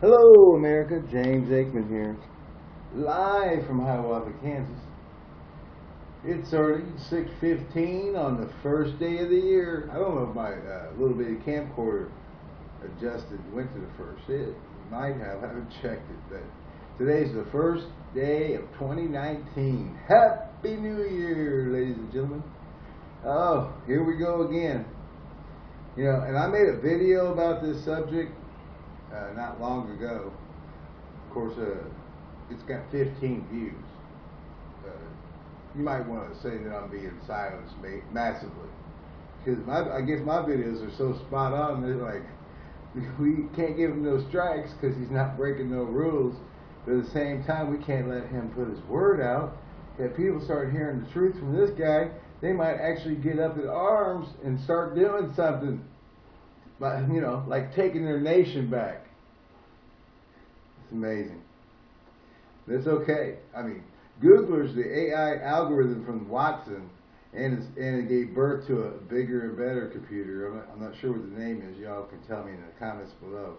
Hello, America. James Aikman here, live from Hiawatha, Kansas. It's already 6:15 on the first day of the year. I don't know if my uh, little bitty camcorder adjusted went to the first. It might have. I haven't checked it, but today's the first day of 2019. Happy New Year, ladies and gentlemen. Oh, here we go again. You know, and I made a video about this subject uh, not long ago. Of course, uh, it's got 15 views. Uh, you might want to say that I'm being silenced massively. Because my, I guess my videos are so spot on, they're like, we can't give him no strikes because he's not breaking no rules. But at the same time, we can't let him put his word out. If people start hearing the truth from this guy, they might actually get up in arms and start doing something. But, you know, like taking their nation back. It's amazing. It's okay. I mean, Googler's the AI algorithm from Watson, and, and it gave birth to a bigger and better computer. I'm not, I'm not sure what the name is. Y'all can tell me in the comments below.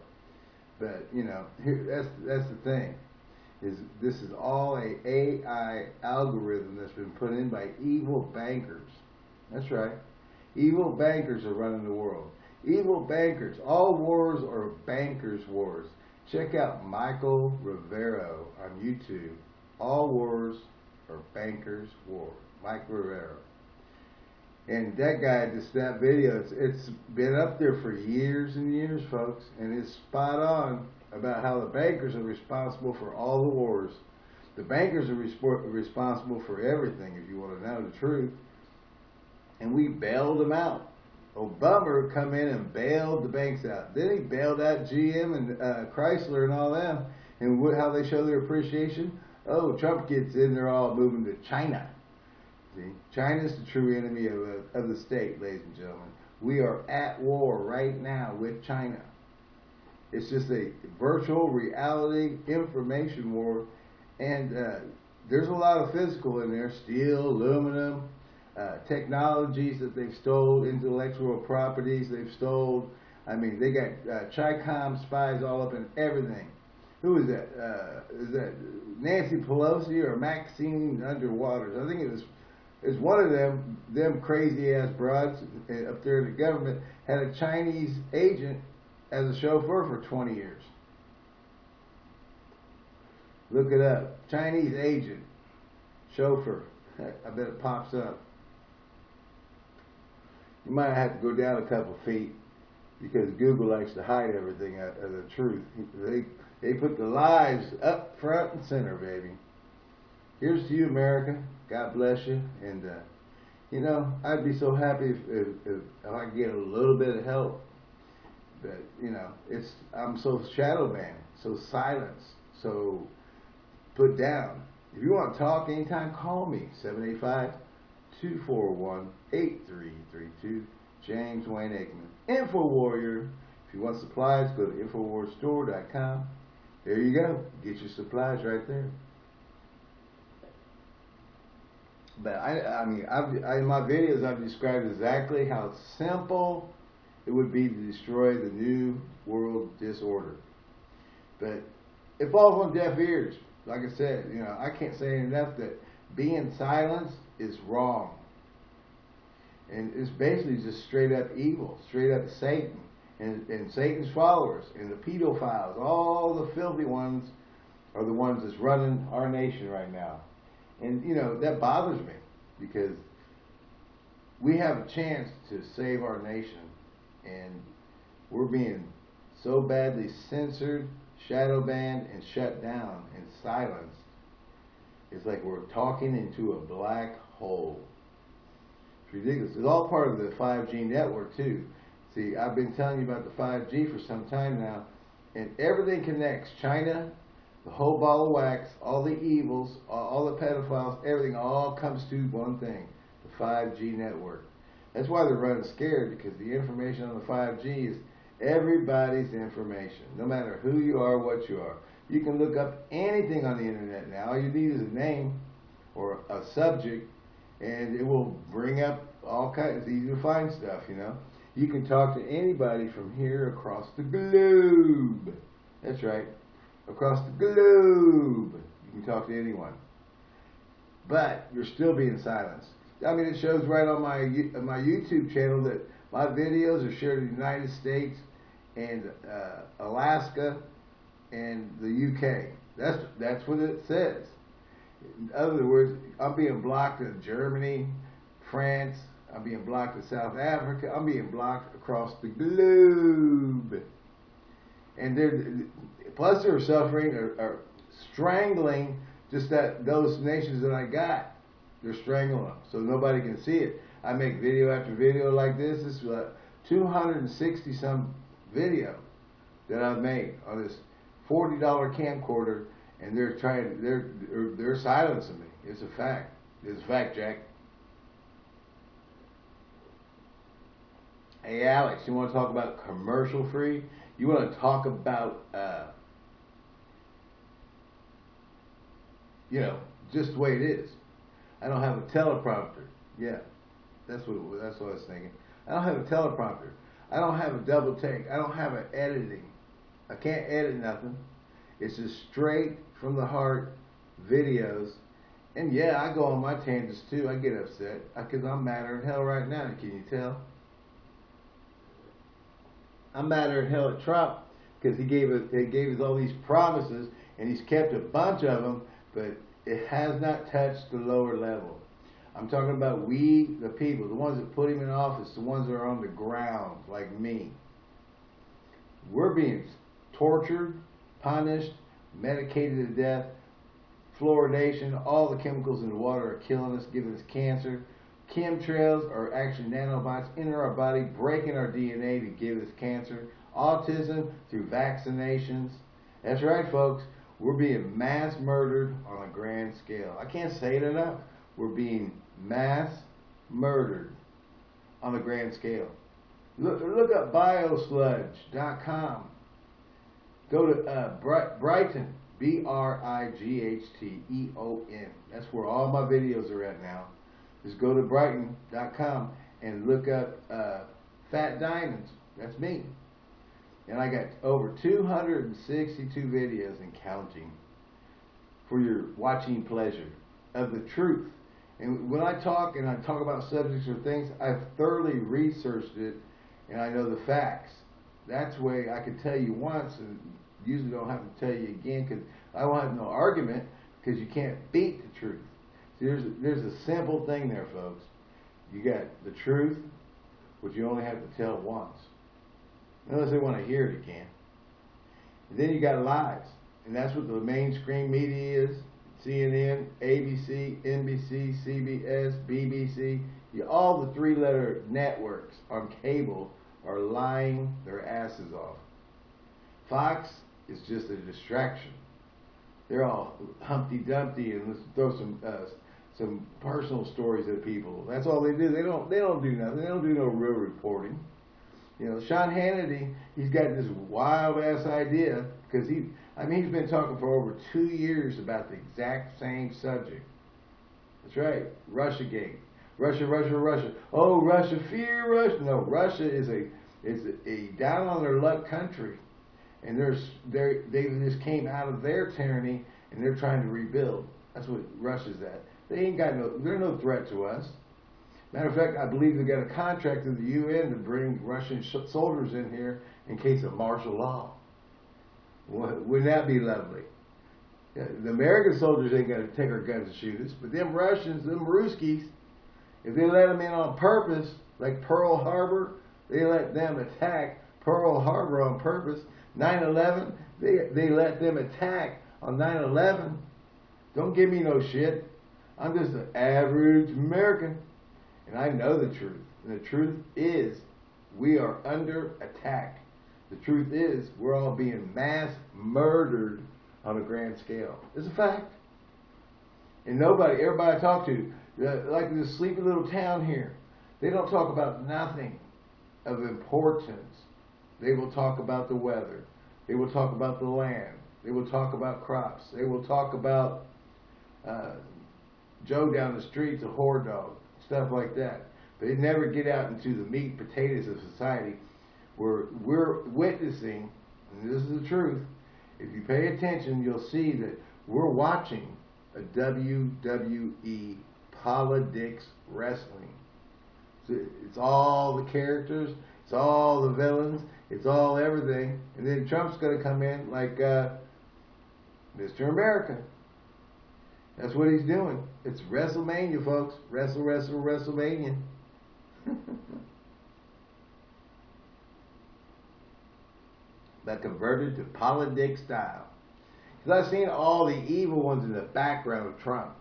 But you know, here, that's that's the thing. Is this is all a AI algorithm that's been put in by evil bankers. That's right. Evil bankers are running the world. Evil bankers. All wars are bankers' wars. Check out Michael Rivero on YouTube. All wars are bankers' war. Mike Rivero. And that guy, just that video, it's, it's been up there for years and years, folks, and it's spot on about how the bankers are responsible for all the wars. The bankers are responsible for everything, if you want to know the truth. And we bailed them out. Obama come in and bailed the banks out. Then he bailed out GM and uh, Chrysler and all them. And what, how they show their appreciation? Oh, Trump gets in, they're all moving to China. See, China is the true enemy of, of the state, ladies and gentlemen. We are at war right now with China. It's just a virtual reality information war, and uh, there's a lot of physical in there: steel, aluminum, uh, technologies that they've stole, intellectual properties they've stole. I mean, they got uh, Chicom spies all up in everything. Who is that? Uh, is that Nancy Pelosi or Maxine Underwaters? I think it was. It's one of them. Them crazy ass broads uh, up there in the government had a Chinese agent as a chauffeur for 20 years. Look it up. Chinese agent, chauffeur. I bet it pops up you might have to go down a couple feet because Google likes to hide everything of the truth. They they put the lies up front and center, baby. Here's to you, America. God bless you. And uh, you know, I'd be so happy if, if, if, I could get a little bit of help. But you know, it's I'm so shadow banned, so silenced, so put down. If you want to talk anytime, call me 785 241 8332. James Wayne Aikman. Info Warrior. If you want supplies, go to InfoWarsStore.com. There you go. Get your supplies right there. But I, I mean, I've, I, in my videos, I've described exactly how simple it would be to destroy the new world disorder. But it falls on deaf ears. Like I said, you know, I can't say enough that being silenced is wrong. And it's basically just straight up evil, straight up Satan and, and Satan's followers and the pedophiles, all the filthy ones are the ones that's running our nation right now. And, you know, that bothers me because we have a chance to save our nation and we're being so badly censored, shadow banned, and shut down and silenced it's like we're talking into a black hole. It's ridiculous. It's all part of the 5G network too. See, I've been telling you about the 5G for some time now, and everything connects. China, the whole ball of wax, all the evils, all the pedophiles, everything all comes to one thing, the 5G network. That's why they're running scared, because the information on the 5G is everybody's information, no matter who you are, what you are. You can look up anything on the internet now. All you need is a name or a subject, and it will bring up all kinds. It's easy to find stuff, you know. You can talk to anybody from here across the globe. That's right. Across the globe, you can talk to anyone. But you're still being silenced. I mean, it shows right on my my YouTube channel that my videos are shared in the United States and uh, Alaska and the UK. That's that's what it says. In other words, I'm being blocked in Germany, France. I'm being blocked in South Africa. I'm being blocked across the globe. And they're plus they're suffering or, or strangling just that those nations that I got. They're strangling them so nobody can see it. I make video after video like this. This is uh, 260 some video that I've made on this $40 camcorder, and they're trying, they're, they're, they're silencing me. It's a fact. It's a fact, Jack. Hey, Alex, you want to talk about commercial free? You want to talk about, uh, you know, just the way it is. I don't have a teleprompter. Yeah, that's what that's what I was thinking. I don't have a teleprompter. I don't have a double take. I don't have an editing. I can't edit nothing. It's just straight from the heart videos. And yeah, I go on my tangents too. I get upset because I'm madder than hell right now. Can you tell? I'm madder than hell at Trump because he gave us he gave us all these promises and he's kept a bunch of them, but it has not touched the lower level. I'm talking about we, the people, the ones that put him in office, the ones that are on the ground, like me. We're being tortured, punished, medicated to death, fluoridation, all the chemicals in the water are killing us, giving us cancer. Chemtrails are actually nanobots enter our body, breaking our DNA to give us cancer. Autism through vaccinations. That's right, folks. We're being mass murdered on a grand scale. I can't say it enough. We're being mass murdered on a grand scale. Look, look up biosludge.com. Go to uh, Brighteon, B-R-I-G-H-T-E-O-N. That's where all my videos are at now. Just go to brighteon.com and look up uh, Fat Diamonds. That's me. And I got over 262 videos and counting for your watching pleasure of the truth. And when I talk and I talk about subjects or things, I've thoroughly researched it and I know the facts. That's the way I can tell you once and usually don't have to tell you again because I won't have no argument because you can't beat the truth. See, there's a, there's a simple thing there, folks. You got the truth, which you only have to tell once. Unless they want to hear it again. And then you got lies. And that's what the mainstream media is. CNN, ABC, NBC, CBS, BBC, you, all the three-letter networks on cable are lying their asses off. Fox is just a distraction. They're all Humpty Dumpty and let's throw some uh, some personal stories at people. That's all they do. They don't they don't do nothing. They don't do no real reporting. You know, Sean Hannity, he's got this wild ass idea because he, I mean, he's been talking for over two years about the exact same subject. That's right, Russia Gate. Russia, Russia, Russia. Oh, Russia, fear Russia. No, Russia is a is a, a down on their luck country, and there's they they just came out of their tyranny and they're trying to rebuild. That's what Russia's at. They ain't got no, they're no threat to us. Matter of fact, I believe they got a contract with the UN to bring Russian soldiers in here in case of martial law. Wouldn't that be lovely? The American soldiers ain't gonna take our guns and shoot us, but them Russians, them Ruskies, if they let them in on purpose, like Pearl Harbor, they let them attack Pearl Harbor on purpose. 9/11, they they let them attack on 9/11. Don't give me no shit. I'm just an average American. And I know the truth. And the truth is, we are under attack. The truth is, we're all being mass murdered on a grand scale. It's a fact. And nobody, everybody I talk to, uh, like in this sleepy little town here, they don't talk about nothing of importance. They will talk about the weather. They will talk about the land. They will talk about crops. They will talk about uh, Joe down the street, the whore dog stuff like that. They never get out into the meat potatoes of society where we're witnessing, and this is the truth, if you pay attention, you'll see that we're watching a WWE politics wrestling. It's all the characters, it's all the villains, it's all everything, and then Trump's going to come in like uh, Mr. America. That's what he's doing. It's WrestleMania, folks. Wrestle, wrestle, WrestleMania. but converted to politics style. Because I've seen all the evil ones in the background of Trump.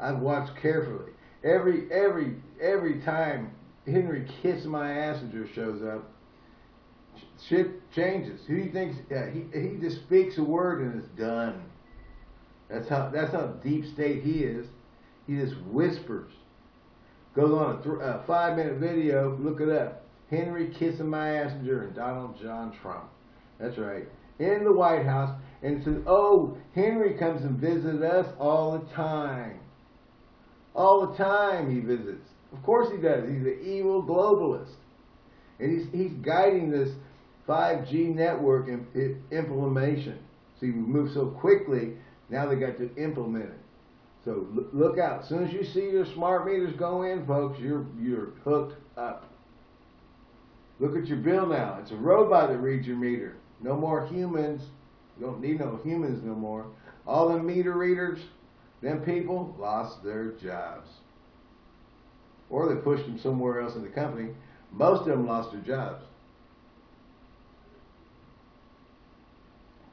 I've watched carefully. Every every every time Henry Kiss My Assinger shows up, shit changes. Who do you think? Uh, he he just speaks a word and it's done. That's how that's how deep state he is. He just whispers. Goes on a, a five minute video. Look it up. Henry kissing my Assinger and Donald John Trump. That's right. In the White House and says, "Oh, Henry comes and visits us all the time. All the time he visits. Of course he does. He's an evil globalist, and he's he's guiding this 5G network implementation. See, we move so quickly. Now they got to implement it. So look out. As soon as you see your smart meters go in, folks, you're you're hooked up. Look at your bill now. It's a robot that reads your meter. No more humans. You don't need no humans no more. All the meter readers, them people lost their jobs. Or they pushed them somewhere else in the company. Most of them lost their jobs.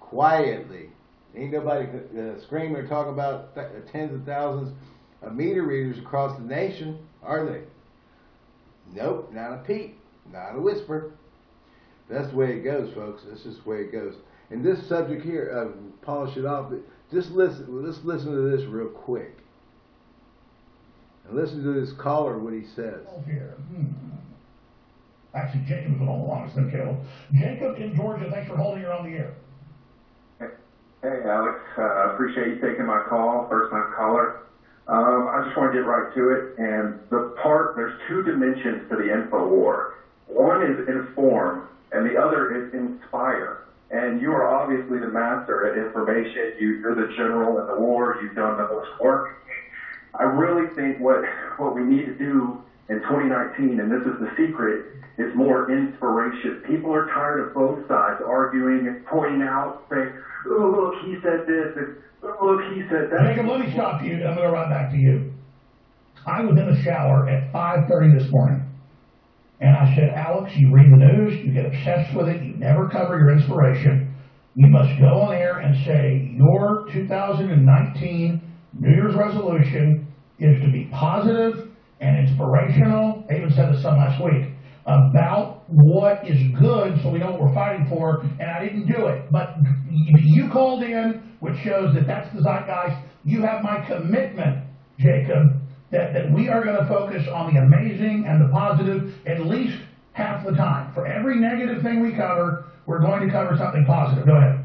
Quietly. Ain't nobody uh, screaming or talking about th tens of thousands of meter readers across the nation, are they? Nope, not a peep, not a whisper. That's the way it goes, folks. That's just the way it goes. And this subject here, uh, polish it off. But just listen. Let's listen to this real quick. And listen to this caller what he says. Here. Hmm. Actually, Jacob was on the longest than Caleb. Jacob in Georgia, thanks for holding her on the air. Hey, Alex. Uh, appreciate you taking my call, first time caller. Um, I just want to get right to it. And the part, there's two dimensions to the info war. One is inform, and the other is inspire. And you are obviously the master at information. You, you're the general in the war. You've done the most work. I really think what what we need to do in 2019, and this is the secret, is more inspiration. People are tired of both sides arguing and pointing out, saying, "Oh, look, he said this," and "Oh, look, he said that." Jacob, let me stop you. I'm going to run back to you. I was in the shower at 5:30 this morning. And I said, Alex, you read the news, you get obsessed with it, you never cover your inspiration. You must go on air and say, your 2019 New Year's resolution is to be positive and inspirational. I even said this some last week about what is good so we know what we're fighting for, and I didn't do it. But you called in, which shows that that's the zeitgeist. You have my commitment, Jacob, that, that we are going to focus on the amazing and the positive at least half the time. For every negative thing we cover, we're going to cover something positive. Go ahead.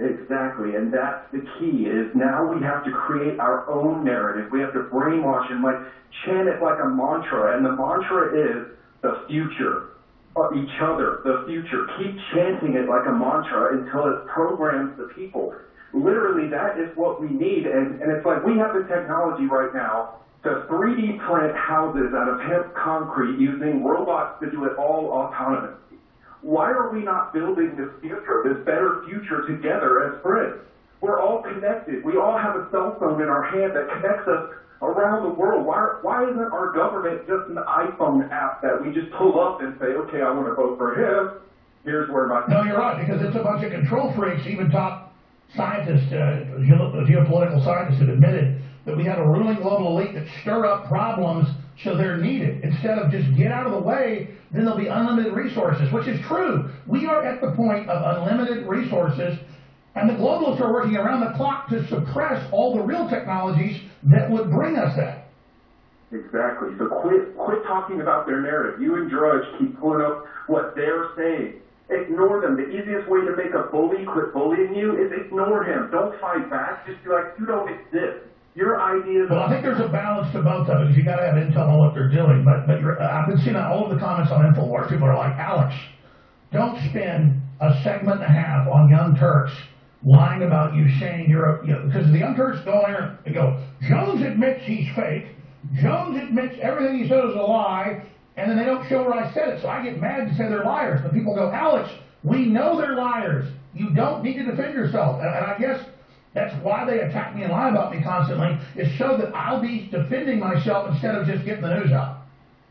Exactly, and that's the key. Is now we have to create our own narrative. We have to brainwash and like chant it like a mantra, and the mantra is the future of each other, the future. Keep chanting it like a mantra until it programs the people. Literally, that is what we need, and, and it's like we have the technology right now to 3D print houses out of hemp concrete using robots to do it all autonomously. Why are we not building this future, this better future together as friends? We're all connected. We all have a cell phone in our hand that connects us around the world. Why, why isn't our government just an iPhone app that we just pull up and say, okay, I want to vote for him. Here's where my... No, you're right, because it's a bunch of control freaks, even top scientists, uh, geopolitical scientists have admitted that we have a ruling global elite that stir up problems so they're needed. Instead of just get out of the way, then there'll be unlimited resources, which is true. We are at the point of unlimited resources, and the globalists are working around the clock to suppress all the real technologies that would bring us that. Exactly. So quit quit talking about their narrative. You and Drudge keep pulling up what they're saying. Ignore them. The easiest way to make a bully quit bullying you is ignore him. Don't fight back. Just be like, you don't exist. Your ideas. Well, I think there's a balance to both of it. You got to have intel on what they're doing. But but I've been seeing all of the comments on Infowars. People are like, Alex, don't spend a segment and a half on Young Turks lying about you saying you're a, you know, because the Young Turks go in there and go, Jones admits he's fake. Jones admits everything he said is a lie, and then they don't show where I said it. So I get mad and say they're liars. But people go, Alex, we know they're liars. You don't need to defend yourself. And, and I guess that's why they attack me and lie about me constantly, is so that I'll be defending myself instead of just getting the news out.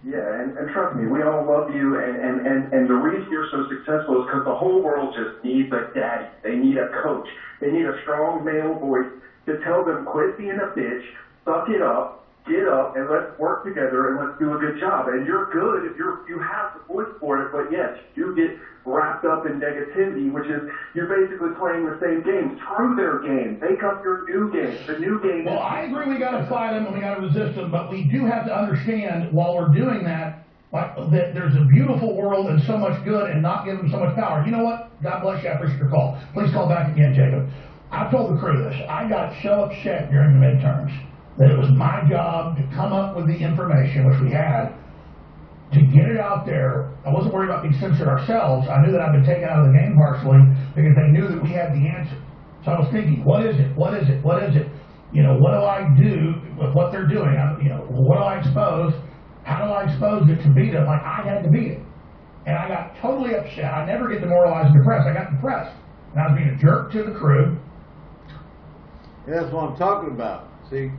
Yeah, and, and trust me, we all love you, and, and, and, and the reason you're so successful is because the whole world just needs a daddy. They need a coach. They need a strong male voice to tell them, quit being a bitch, suck it up, get up, and let's work together and let's do a good job. And you're good if you're you have the voice for it, but yes, you get wrapped up in negativity, which is you're basically playing the same game through their game. Make up your new game. The new game. Well, I agree we got to fight them and we got to resist them, but we do have to understand while we're doing that, like, that there's a beautiful world and so much good and not give them so much power. You know what? God bless you. I appreciate your call. Please call back again, Jacob. I told the crew this. I got so upset during the midterms that it was my job to come up with the information, which we had, to get it out there. I wasn't worried about being censored ourselves. I knew that I'd been taken out of the game partially because they knew that we had the answer. So I was thinking, what is it? What is it? What is it? You know, what do I do with what they're doing? I, you know, what do I expose? How do I expose it to beat it? Like I had to beat it. And I got totally upset. I never get demoralized and depressed. I got depressed. And I was being a jerk to the crew. That's what I'm talking about. See,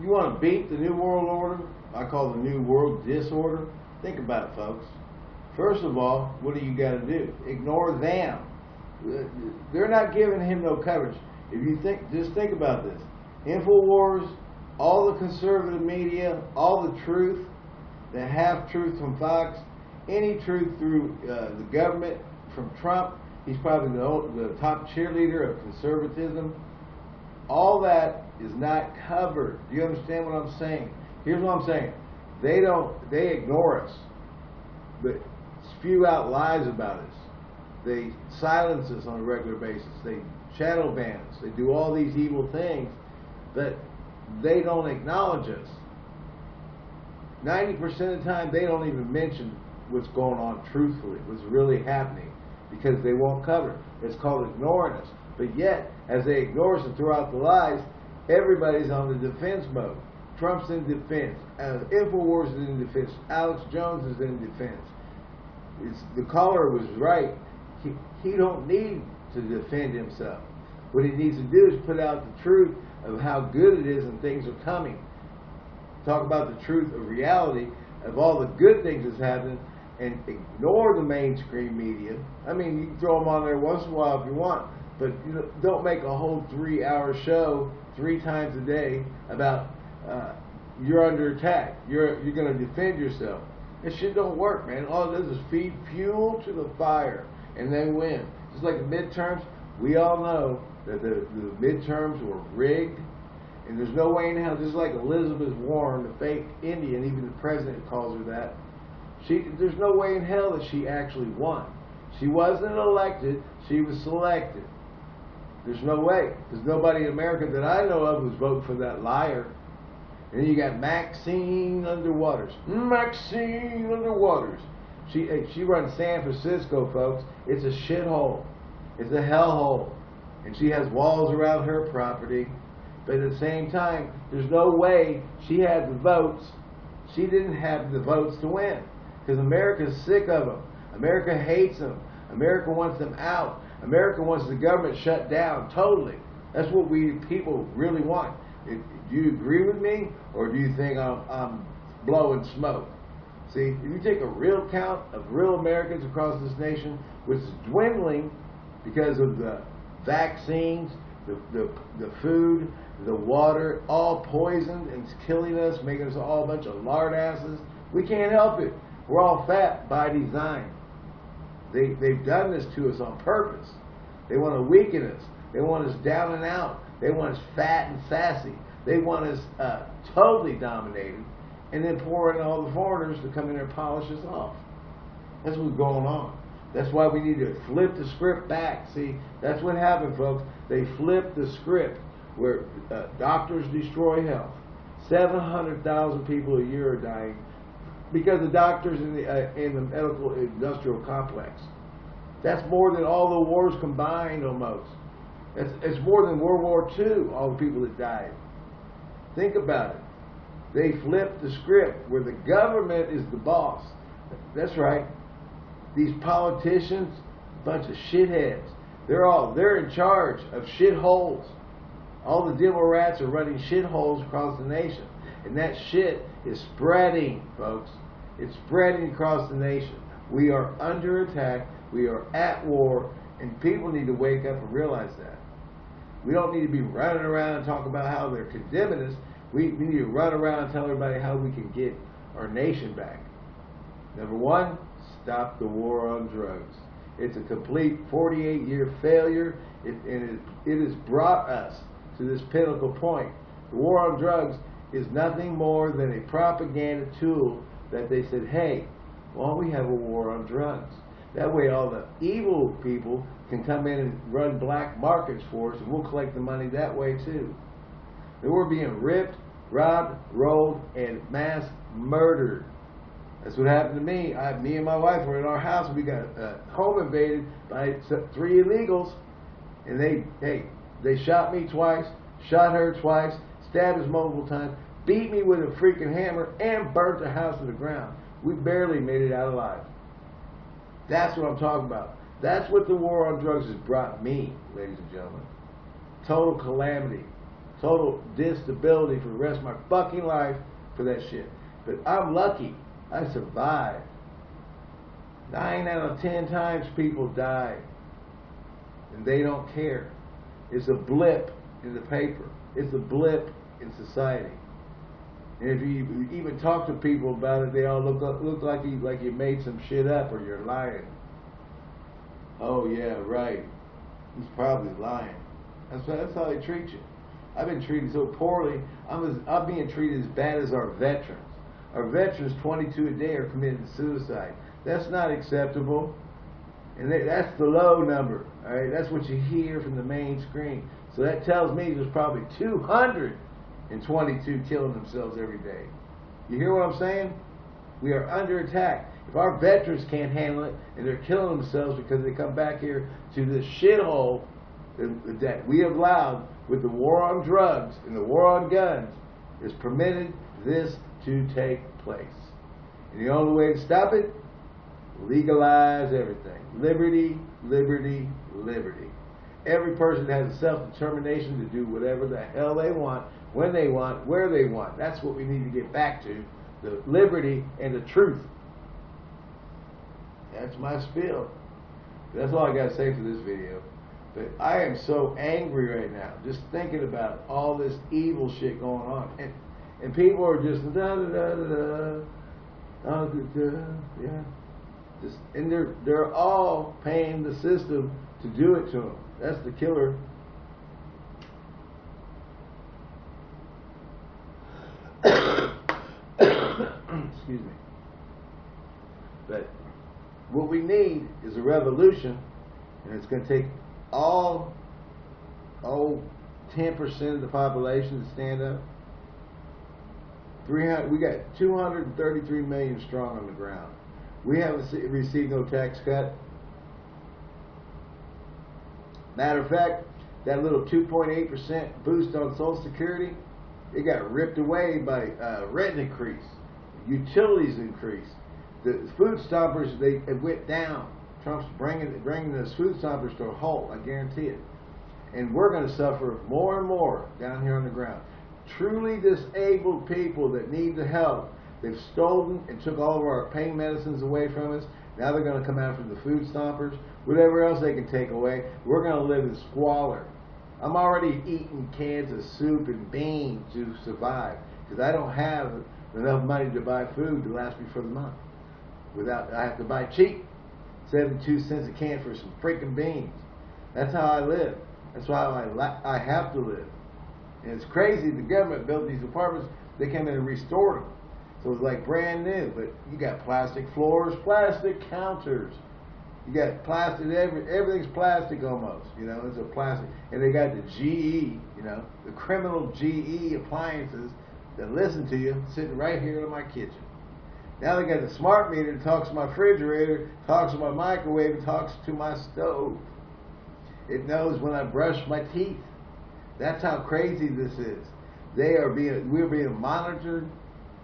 you want to beat the New World Order? I call the New World Disorder. Think about it, folks. First of all, what do you got to do? Ignore them. They're not giving him no coverage. If you think, just think about this. Infowars, all the conservative media, all the truth, the half truth from Fox, any truth through uh, the government from Trump. He's probably the, the top cheerleader of conservatism. All that is not covered. Do you understand what I'm saying? Here's what I'm saying. They don't, they ignore us, but spew out lies about us. They silence us on a regular basis. They shadow ban us. They do all these evil things, but they don't acknowledge us. 90% of the time, they don't even mention what's going on truthfully, what's really happening, because they won't cover it. It's called ignoring us. But yet, as they ignore us and throw out the lies, everybody's on the defense mode. Trump's in defense. Uh, Infowars is in defense. Alex Jones is in defense. It's, the caller was right. He, he don't need to defend himself. What he needs to do is put out the truth of how good it is and things are coming. Talk about the truth of reality of all the good things that's happening and ignore the mainstream media. I mean, you can throw them on there once in a while if you want, but you know, don't make a whole three-hour show three times a day about uh, you're under attack. You're you're going to defend yourself. This shit don't work, man. All it does is feed fuel to the fire, and they win. Just like the midterms, we all know that the, the midterms were rigged, and there's no way in hell. Just like Elizabeth Warren, the fake Indian, even the president calls her that. She, there's no way in hell that she actually won. She wasn't elected. She was selected. There's no way, There's nobody in America that I know of who's voting for that liar. And you got Maxine Underwaters. Maxine Underwaters. She she runs San Francisco, folks. It's a shithole. It's a hellhole. And she has walls around her property. But at the same time, there's no way she had the votes. She didn't have the votes to win. Because America's sick of them. America hates them. America wants them out. America wants the government shut down totally. That's what we people really want. do you agree with me, or do you think I'm, I'm blowing smoke? See, if you take a real count of real Americans across this nation, which is dwindling because of the vaccines, the, the, the food, the water, all poisoned and it's killing us, making us all a bunch of lard asses. We can't help it. We're all fat by design. They, they've done this to us on purpose. They want to weaken us. They want us down and out. They want us fat and sassy. They want us uh, totally dominated and then pour in all the foreigners to come in and polish us off. That's what's going on. That's why we need to flip the script back. See, that's what happened, folks. They flipped the script where uh, doctors destroy health. 700,000 people a year are dying because the doctors in the, uh, in the medical industrial complex. That's more than all the wars combined almost. It's, it's more than World War II, all the people that died. Think about it. They flipped the script where the government is the boss. That's right. These politicians, bunch of shitheads. They're all they're in charge of shitholes. All the devil rats are running shitholes across the nation. And that shit is spreading, folks. It's spreading across the nation. We are under attack. We are at war. And people need to wake up and realize that. We don't need to be running around and talking about how they're condemning us. We, we need to run around and tell everybody how we can get our nation back. Number one, stop the war on drugs. It's a complete 48 year failure, it, and it, it has brought us to this pinnacle point. The war on drugs is nothing more than a propaganda tool that they said, hey, well, we have a war on drugs. That way, all the evil people can come in and run black markets for us, and we'll collect the money that way too. And we're being ripped, robbed, rolled, and mass murdered. That's what happened to me. I, me and my wife were in our house. We got uh, home invaded by three illegals, and they, hey, they shot me twice, shot her twice, stabbed us multiple times, beat me with a freaking hammer, and burnt the house to the ground. We barely made it out alive. That's what I'm talking about. That's what the war on drugs has brought me, ladies and gentlemen. Total calamity. Total disability for the rest of my fucking life for that shit. But I'm lucky. I survived. Nine out of ten times people die. And they don't care. It's a blip in the paper. It's a blip in society. And if you even talk to people about it, they all look look like you like you made some shit up or you're lying. Oh yeah, right. He's probably lying. That's that's how they treat you. I've been treated so poorly. I'm as, I'm being treated as bad as our veterans. Our veterans, 22 a day, are committing suicide. That's not acceptable. And they, that's the low number. All right, that's what you hear from the main screen. So that tells me there's probably 222 killing themselves every day. You hear what I'm saying? We are under attack. If our veterans can't handle it and they're killing themselves because they come back here to this shithole that we have allowed with the war on drugs and the war on guns, is permitted this to take place. And the only way to stop it, legalize everything. Liberty, liberty, liberty. Every person has a self-determination to do whatever the hell they want, when they want, where they want. That's what we need to get back to, the liberty and the truth. That's my spiel. That's all I got to say for this video. But I am so angry right now, just thinking about all this evil shit going on. And, and people are just da da da da da, da, da yeah. Just, and they're they're all paying the system to do it to them. That's the killer. Excuse me. But what we need is a revolution, and it's going to take all, oh, 10% of the population to stand up. 300, we got 233 million strong on the ground. We haven't received no tax cut. Matter of fact, that little 2.8% boost on Social Security, it got ripped away by uh, rent increase, utilities increase. The food stoppers, they it went down. Trump's bringing bringing the food stoppers to a halt. I guarantee it. And we're going to suffer more and more down here on the ground. Truly disabled people that need the help. They've stolen and took all of our pain medicines away from us. Now they're going to come after the food stoppers. Whatever else they can take away. We're going to live in squalor. I'm already eating cans of soup and beans to survive because I don't have enough money to buy food to last me for the month. Without, I have to buy cheap. 72 cents a can for some freaking beans. That's how I live. That's why I, I have to live. And it's crazy the government built these apartments, they came in and restored them. So it's like brand new, but you got plastic floors, plastic counters. You got plastic, every, everything's plastic almost, you know, it's a plastic. And they got the GE, you know, the criminal GE appliances that listen to you sitting right here in my kitchen. Now they got the smart meter that talks to my refrigerator, talks to my microwave, talks to my stove. It knows when I brush my teeth. That's how crazy this is. They are being, we're being monitored,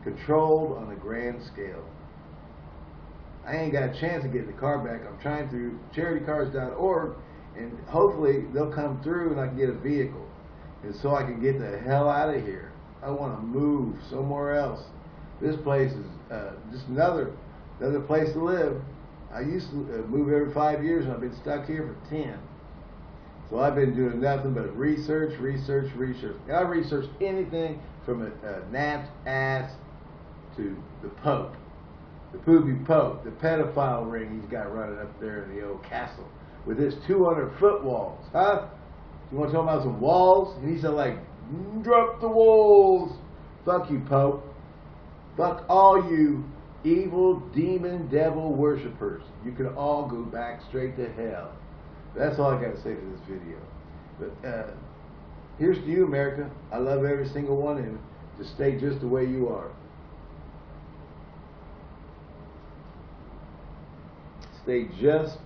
controlled on a grand scale. I ain't got a chance to get the car back. I'm trying through charitycars.org and hopefully they'll come through and I can get a vehicle. And so I can get the hell out of here. I want to move somewhere else. This place is uh, just another another place to live. I used to uh, move every five years and I've been stuck here for ten. So I've been doing nothing but research, research, research. I researched anything from a, a ass to the Pope, the poopy Pope, the pedophile ring he's got running up there in the old castle with his 200 foot walls, huh? You want to talk about some walls? And he said like, drop the walls. Fuck you, Pope. Fuck all you evil demon devil worshippers. You can all go back straight to hell. That's all I got to say for this video. But uh, here's to you, America. I love every single one of you. Just stay just the way you are. Stay just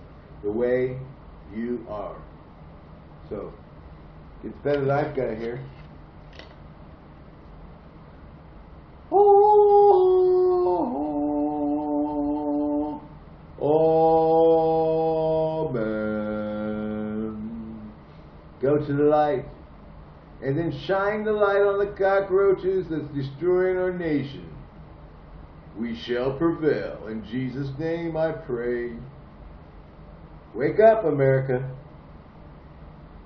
the way you are. So, the better life guy here. Oh, Go to the light. And then shine the light on the cockroaches that's destroying our nation. We shall prevail. In Jesus' name I pray. Wake up, America.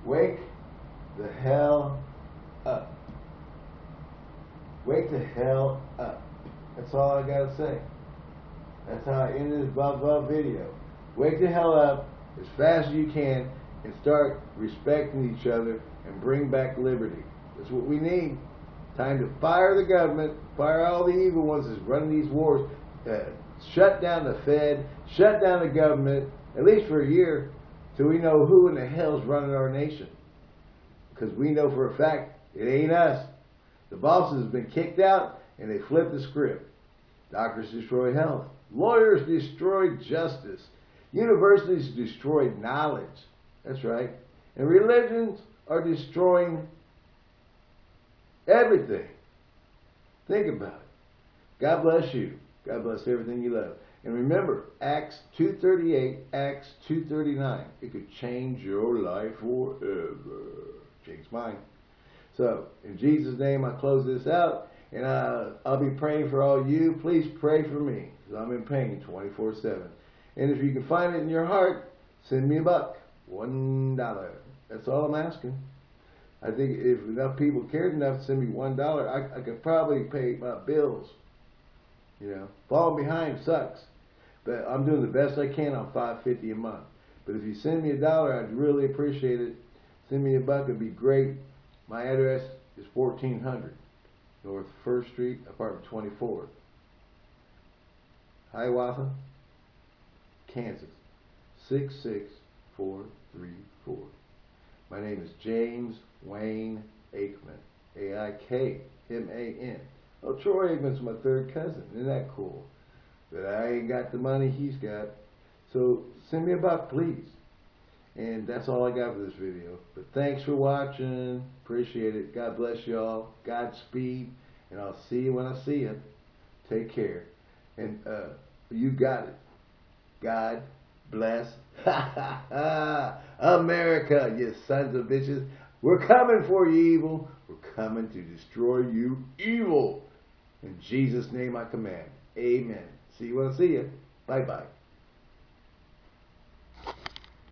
Wake the hell up. Wake the hell up. That's all I gotta say. That's how I end this blah blah video. Wake the hell up as fast as you can and start respecting each other and bring back liberty. That's what we need. Time to fire the government, fire all the evil ones that's running these wars, uh, shut down the Fed, shut down the government, at least for a year, till we know who in the hell's running our nation. Because we know for a fact it ain't us. The bosses have been kicked out and they flipped the script. Doctors destroy health. Lawyers destroy justice. Universities destroy knowledge. That's right. And religions are destroying everything. Think about it. God bless you. God bless everything you love. And remember, Acts 2.38, Acts 2.39. It could change your life forever. Change mine. So, in Jesus' name, I close this out. And uh, I'll be praying for all you. Please pray for me. Because I'm in pain 24-7. And if you can find it in your heart, send me a buck. One dollar. That's all I'm asking. I think if enough people cared enough to send me one dollar, I, I could probably pay my bills. You know, falling behind sucks, but I'm doing the best I can on five fifty a month. But if you send me a dollar, I'd really appreciate it. Send me a buck, it'd be great. My address is 1400 North First Street, apartment 24, Hiawatha, Kansas 66434. My name is James Wayne Aikman, A-I-K-M-A-N. Oh, Troy Aikman's my third cousin. Isn't that cool? But I ain't got the money he's got. So send me a buck, please. And that's all I got for this video. But thanks for watching. Appreciate it. God bless y'all. Godspeed. And I'll see you when I see you. Take care. And uh, you got it. God bless America, you sons of bitches. We're coming for you, evil. We're coming to destroy you, evil. In Jesus' name I command. Amen. See you when I see you. Bye-bye.